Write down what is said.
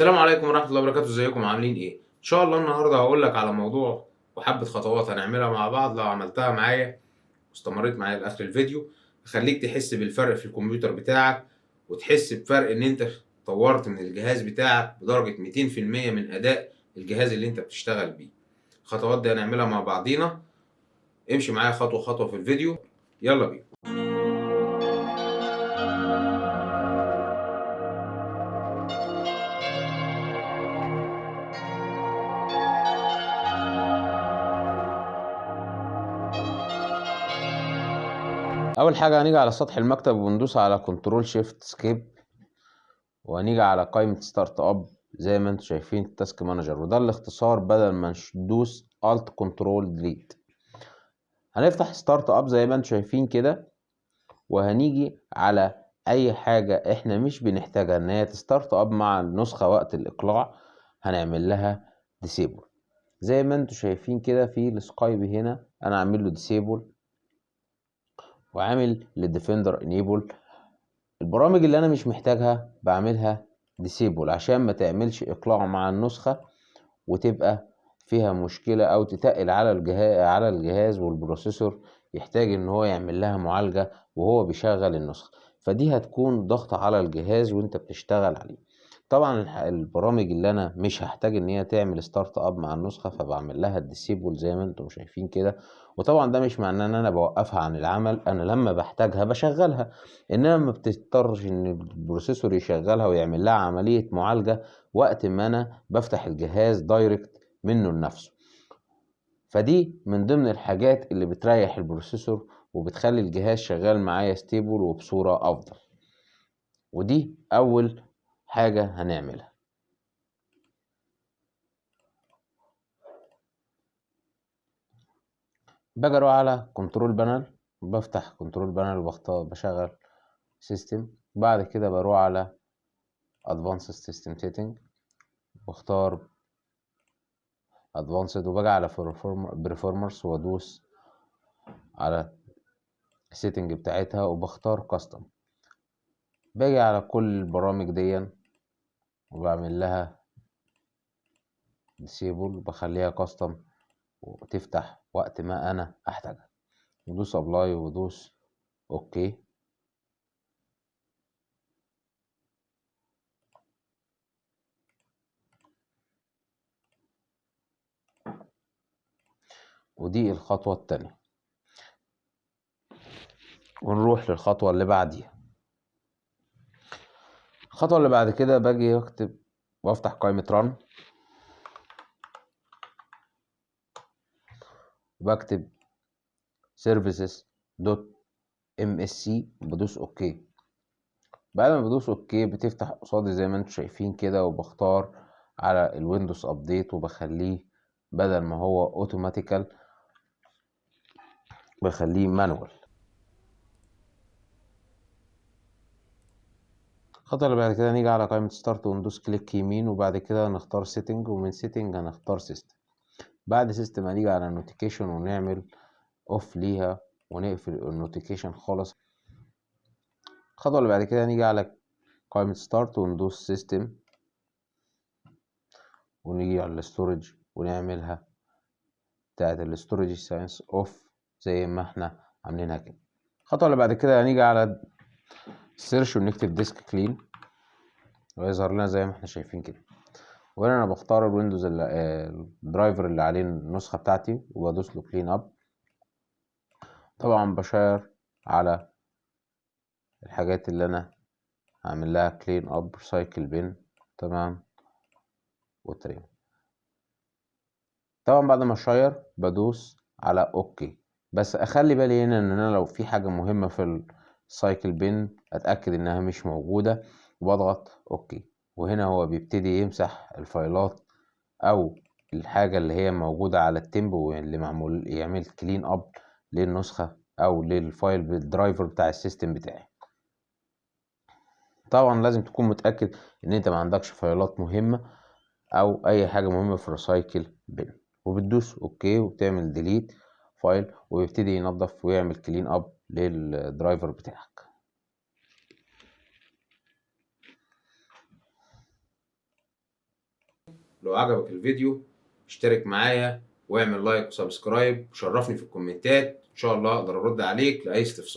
السلام عليكم ورحمة الله وبركاته ازيكم عاملين إيه؟ ان شاء الله النهارده هقول لك على موضوع وحبة خطوات هنعملها مع بعض لو عملتها معايا واستمريت معايا لآخر الفيديو هخليك تحس بالفرق في الكمبيوتر بتاعك وتحس بفرق إن أنت طورت من الجهاز بتاعك بدرجة 200% من أداء الجهاز اللي أنت بتشتغل بيه. الخطوات دي هنعملها مع بعضينا امشي معايا خطوة خطوة في الفيديو يلا بينا. أول حاجة هنيجي على سطح المكتب وندوس على control shift escape وهنيجي على قائمة startup زي ما أنتم شايفين ال task manager وده الاختصار بدل ما ندوس alt control delete هنفتح startup زي ما أنتم شايفين كده وهنيجي على أي حاجة إحنا مش بنحتاجها إن هي ت startup مع النسخة وقت الإقلاع هنعمل لها disable زي ما أنتم شايفين كده في السكايب هنا أنا عامل له disable وعامل لل Defender enable البرامج اللي أنا مش محتاجها بعملها disable عشان ما تعملش إقلاع مع النسخة وتبقى فيها مشكلة أو تتقل على الجهاز على الجهاز وال processor يحتاج إن هو يعمل لها معالجة وهو بيشغل النسخة. فدي هتكون ضغط على الجهاز وأنت بتشتغل عليه. طبعا البرامج اللي أنا مش هحتاج إن هي تعمل startup مع النسخة فبعمل لها ال disable زي ما أنتم شايفين كده. وطبعا ده مش معناه إن أنا بوقفها عن العمل أنا لما بحتاجها بشغلها. إنما ما بتضطرش إن ال processor يشغلها ويعمل لها عملية معالجة وقت ما أنا بفتح الجهاز direct منه لنفسه. فدي من ضمن الحاجات اللي بتريح ال processor وبتخلي الجهاز شغال معايا stable وبصورة أفضل. ودي أول حاجة هنعملها. باجي أروح على control panel بفتح control panel وبختار بشغل system بعد كده بروح على advanced system setting واختار advanced وباجي على performance وأدوس على ال setting بتاعتها وبختار custom باجي على كل البرامج دي وبعمل لها disable وبخليها custom وتفتح وقت ما أنا أحتاجها. ودوس apply ودوس OK ودي الخطوة التانية. ونروح للخطوة اللي بعديها. الخطوة اللي بعد كده باجي اكتب وافتح قائمة run وبكتب services dot بدوس OK بعد ما بدوس OK بتفتح قصادي زي ما أنتم شايفين كده وبختار على ال Windows Update وبخليه بدل ما هو automatical بخليه manual الخطوة اللي بعد كده نيجي على قائمة start وندوس click يمين وبعد كده نختار setting ومن setting هنختار system بعد system هنيجي على notification ونعمل off ليها ونقفل ال notification خالص. الخطوة اللي بعد كده نيجي على قائمة start وندوس system ونيجي على ال storage ونعملها بتاعت ال storage sense off زي ما إحنا عاملينها كده. الخطوة اللي بعد كده هنيجي على search ونكتب disk clean ويظهر لنا زي ما إحنا شايفين كده. وهنا أنا بختار ال Windows ال driver اللي عليه النسخة بتاعتي وبدوس له clean up طبعا بشير على الحاجات اللي أنا هعمل لها clean up recycle bin تمام. وتريم. طبعا بعد ما اشير بدوس على OK بس أخلي بالي هنا إن أنا لو في حاجة مهمة في ال recycle bin أتأكد إنها مش موجودة. وبضغط OK. وهنا هو بيبتدي يمسح الفايلات أو الحاجة اللي هي موجودة على ال temp اللي معمول يعمل clean up للنسخة أو لل file بال driver بتاع ال system بتاعي. طبعا لازم تكون متأكد إن أنت ما عندكش فايلات مهمة أو أي حاجة مهمة في ال recycle bin وبتدوس OK وبتعمل delete file ويبتدي ينظف ويعمل clean up لل driver بتاعك. لو عجبك الفيديو اشترك معايا واعمل like و subscribe وشرفني في الكومنتات. إن شاء الله أقدر أرد عليك لأي استفسار.